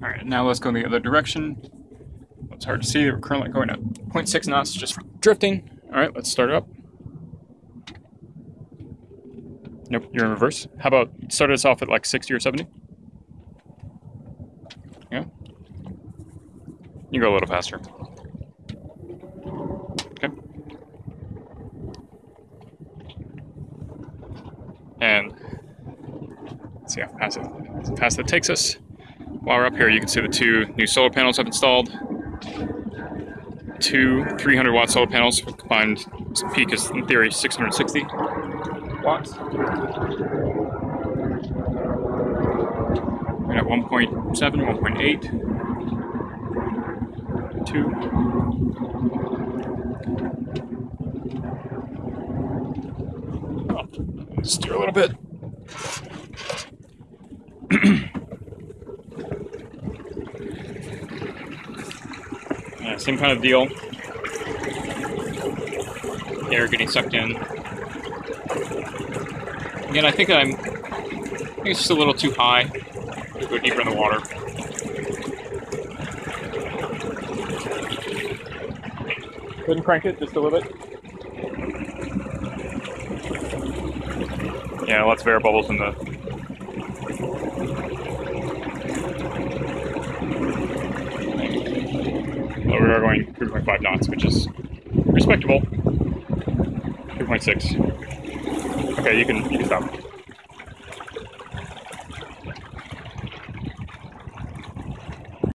All right, now let's go in the other direction. It's hard to see. We're currently going at 0.6 knots just drifting. All right, let's start up. Nope, you're in reverse. How about start us off at like 60 or 70? Yeah. You go a little faster. Okay. And let's see how fast it, fast it takes us. While we're up here, you can see the two new solar panels I've installed. Two 300 watt solar panels, combined peak is in theory 660 watts. We're at 1.7, 1.8, 2. Oh, steer a little bit. yeah, same kind of deal. Air getting sucked in. Again, I think I'm. I think it's just a little too high to go deeper in the water. Go ahead and crank it just a little bit. Yeah, lots of air bubbles in the. We are going 3.5 knots, which is respectable. 3.6. Okay, you can you can stop.